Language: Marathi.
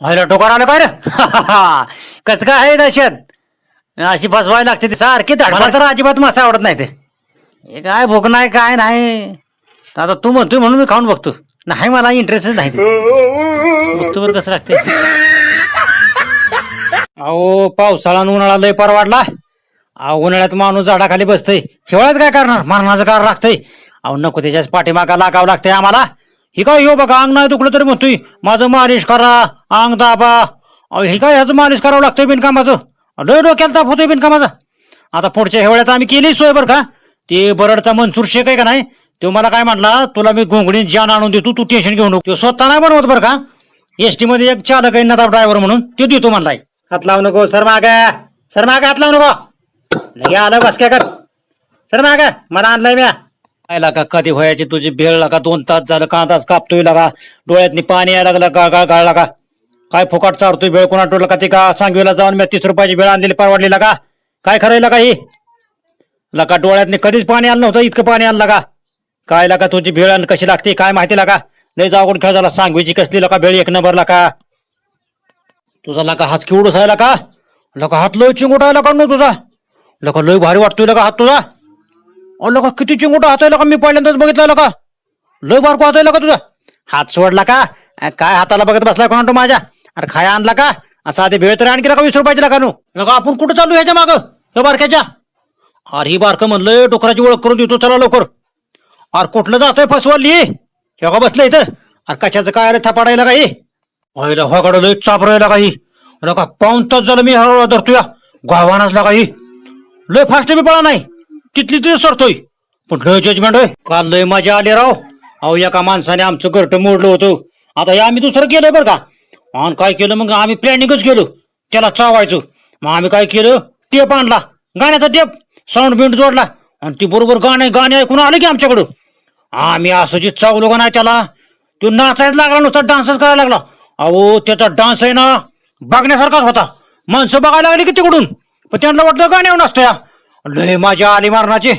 व्हायला टोकार आलं काय रे? कस काय आहे दहशत अशी फसवायला लागते ती सारखी मला तर अजिबात मासा आवडत नाही ते. हे काय भूक नाही काय नाही? तर आता तू म्हणतोय म्हणून मी खाऊन बघतो. नाही मला इंटरेस्टच नाही ते. बघतो बरं कसं लागते अहो पावसाळा आणि उन्हाळा लय परवाडला. अहो उन्हाळ्यात माणूस झाडाखाली बसतय. हिवाळ्यात काय करणार? मरणाचं कार लागतंय. अहो नको त्याच्याच पाठीमागा लागावं लागतंय आम्हाला. ही काय हो बघा अंग नाही दुखलं तरी म्हणतोय माझं मालिश करा अंग दाबा. अहो हे काय ह्याचं मालिश करावं लागतंय बिनकामाचं लय डोक्याला ताप होतोय बिनकामाचा आता पुढच्या हिवाळ्यात आम्ही केली सोय बरं का? ते बरडचा मनसूर शेख आहे का नाही? तो मला काय म्हटला तुला मी घोंगडी जान आणून देतो तू टेन्शन घेऊन नको. तो स्वतः नाही बनवत बरं का? एस टी मध्ये एक चालक आहे नदाब ड्रायव्हर म्हणून तो देतो म्हणलाय. हात लावू नको सर माग. सर माग हात लावू नको. लगे आलं बस काय कर. सर माग मला आणलाय म्या. आयला का? कधी व्हायची तुझी भेळ लागा? दोन तास झालं का? तास कापतोय लागा? डोळ्यातनी पाणी यायला लागलं का? गाळ गाळ लागा? काय फुकाट चारतोय भेळ? कोणा टोला का ते का? सांगवीला जाऊन मी तीस रुपयाची भेळ आणलेली परवडली लागा? काय खरंय का ही? लका डोळ्यातनी कधीच पाणी आणलं नव्हतं इतकं पाणी आणलं का काय लागा तुझी भेळ आणि कशी लागते? काय माहिती लागा? लय जाऊन खेळ झाला. सांगवीची कसली लका भेळ? एक नंबर लाका तुझा लका हात किवडूस आहे का लका हात लय चिंगुटायला का नो तुझा? लका लय भारी वाटतोय लका हात तुझा? अहो लका किती चिंगुटा हातायला का मी पहिल्यांदाच बघितलं का लय बारको हातायला का तुझा. हात सोडला का? काय हाताला बघत बसला कोणा माझ्या? अरे खाया आणला का? असा आधी भेळ तरी आणखी का वीस रुपयाची का नू लका आपण कुठं चालू ह्याच्या माग? हे बारक्याच्या? अरे ही बारकं म्हणलं डोकराची ओळख करून देतो चला लवकर. अरे कुठलं जातोय फसवली? हे का बसलं इथं? अरे कशाचं काय अरे थपाडायला काही व्हायला होगाडं लय चापरायला काही अरे का पाऊन तास झालं मी हळूहळू धरतोय. गावानाच लागाही लय फास्ट मी पळा नाही. तिथली तुझे सरतोय पण लय जजमेंट होय. काल लय मजा आली राव. अहो एका माणसाने आमचं घरट मोडलं होतं. आता हे आम्ही दुसरं केलं बरं का? आणि काय केलं? मग आम्ही प्लॅनिंगच गेलो. त्याला चावायचो. मग आम्ही काय केलं? टेप आणला. गाण्याचा टेप. साऊंड बिंड जोडला. आणि ती बरोबर गाणे गाणे ऐकून आले की आमच्याकडं. आम्ही असं जे चावलो का नाही त्याला तो नाचायला लागला नुसता डान्सच करायला लागला. अहो त्याचा डान्स आहे ना बघण्यासारखाच होता. माणसं बघायला लागली की तिकडून. पण त्यांना वाटलं गाण्यावर नसतं या. लय मजा आली मारणाची.